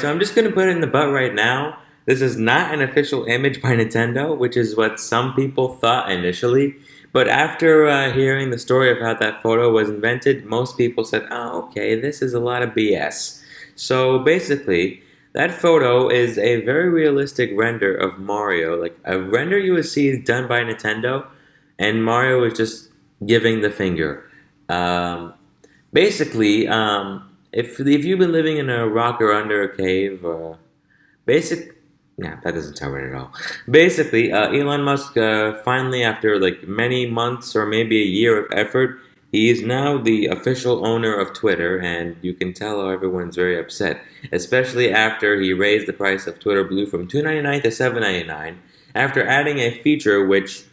So I'm just gonna put it in the butt right now. This is not an official image by Nintendo, which is what some people thought initially. But after uh, hearing the story of how that photo was invented, most people said, oh, okay, this is a lot of BS. So basically, that photo is a very realistic render of Mario, like a render you would see done by Nintendo, and Mario is just giving the finger. Um, basically, um, if if you've been living in a rock or under a cave, uh, basic yeah, that doesn't sound right at all. Basically, uh, Elon Musk uh, finally, after like many months or maybe a year of effort, he is now the official owner of Twitter, and you can tell how everyone's very upset, especially after he raised the price of Twitter Blue from $2.99 to $7.99, after adding a feature which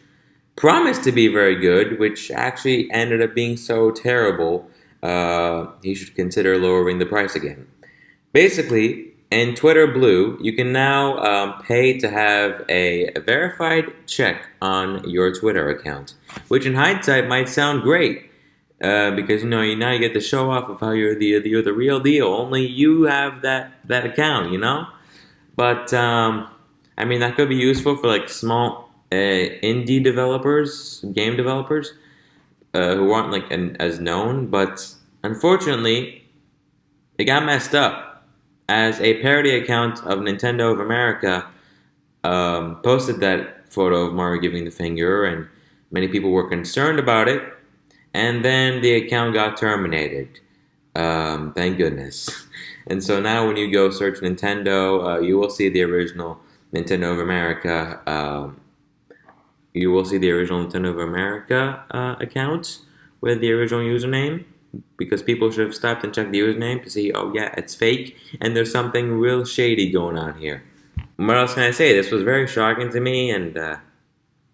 promised to be very good, which actually ended up being so terrible, uh, he should consider lowering the price again. Basically, in Twitter Blue, you can now um, pay to have a, verified check on your Twitter account, which in hindsight might sound great uh, because you know you now you get to show off of how you're the you're the real deal. Only you have that that account, you know. But um, I mean that could be useful for like small uh, indie developers, game developers uh, who aren't like an, as known. But unfortunately, it got messed up as a parody account of Nintendo of America um, posted that photo of Mario giving the finger, and many people were concerned about it. And then the account got terminated. Um, thank goodness. And so now, when you go search Nintendo, uh, you will see the original Nintendo of America. Um, you will see the original Nintendo of America uh, account with the original username because people should have stopped and checked the username to see, oh yeah, it's fake, and there's something real shady going on here. What else can I say? This was very shocking to me, and uh,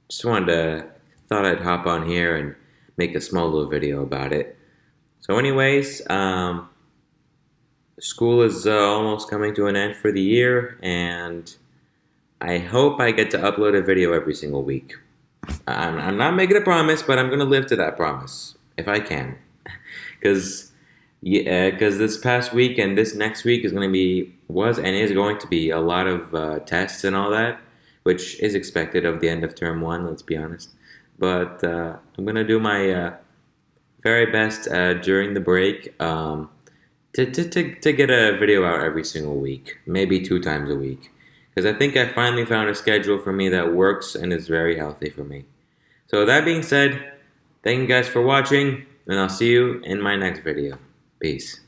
just wanted to, thought I'd hop on here and make a small little video about it. So anyways, um, school is uh, almost coming to an end for the year, and I hope I get to upload a video every single week. I'm, I'm not making a promise, but I'm going to live to that promise, if I can because yeah, because this past week and this next week is going to be was and is going to be a lot of uh, tests and all that, which is expected of the end of term one. Let's be honest, but uh, I'm going to do my uh, very best uh, during the break um, to, to, to get a video out every single week, maybe two times a week. Because I think I finally found a schedule for me that works and is very healthy for me. So that being said, thank you guys for watching and I'll see you in my next video. Peace.